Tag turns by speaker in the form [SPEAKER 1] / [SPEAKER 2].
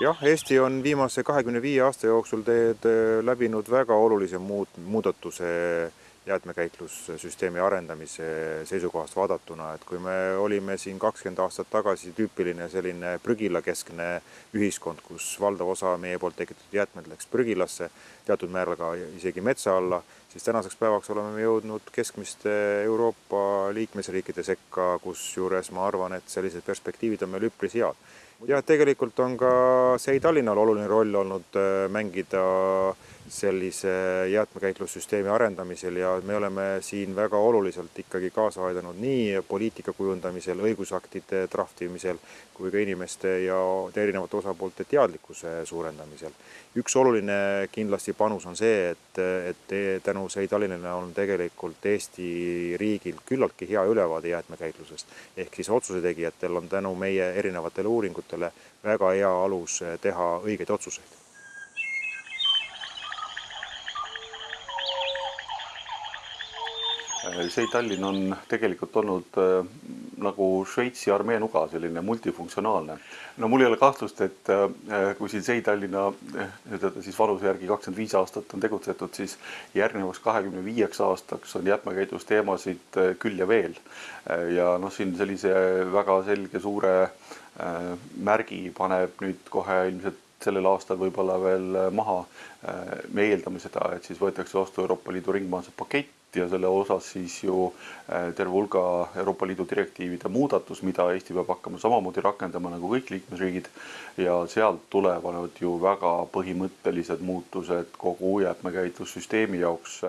[SPEAKER 1] jah, Eesti on viimase kahekümne viie aasta jooksul teed läbinud väga olulise muud, muudatuse jäätmekäitlussüsteemi arendamise seisukohast vaadatuna, et kui me olime siin kakskümmend aastat tagasi tüüpiline selline prügilakeskne ühiskond, kus valdav osa meie poolt tekitatud jäätmed läks prügilasse, teatud määral ka isegi metsa alla, siis tänaseks päevaks oleme me jõudnud keskmiste Euroopa liikmesriikide sekka, kusjuures ma arvan, et sellised perspektiivid on meil üpris head. ja tegelikult on ka SEI Tallinnal oluline roll olnud mängida sellise jäätmekäitlussüsteemi arendamisel ja me oleme siin väga oluliselt ikkagi kaasa aidanud nii poliitika kujundamisel, õigusaktide draftimisel kui ka inimeste ja erinevate osapoolte teadlikkuse suurendamisel. üks oluline kindlasti panus on see, et, et tänu SEI Tallinnale on tegelikult Eesti riigil küllaltki hea ülevaade jäätmekäitlusest. ehk siis otsuse tegijatel on tänu meie erinevatele uuringutele väga hea alus teha õigeid otsuseid.
[SPEAKER 2] See Tallinn on tegelikult olnud äh, nagu Šveitsi armee nuga, selline multifunktsionaalne. no mul ei ole kahtlust, et äh, kui siin Sei Tallinna ütelda siis vanuse järgi kakskümmend viis aastat on tegutsetud, siis järgnevaks kahekümne viieks aastaks on jäätmekäitlusteemasid äh, küll ja veel. ja noh, siin sellise väga selge suure märgi paneb nüüd kohe ilmselt sellel aastal võib-olla veel maha. me eeldame seda, et siis võetakse vastu Euroopa Liidu ringmajanduse pakett ja selle osas siis ju terve hulga Euroopa Liidu direktiivide muudatus, mida Eesti peab hakkama samamoodi rakendama nagu kõik liikmesriigid. ja sealt tulevad ju väga põhimõttelised muutused kogu jäätmekäitlussüsteemi jaoks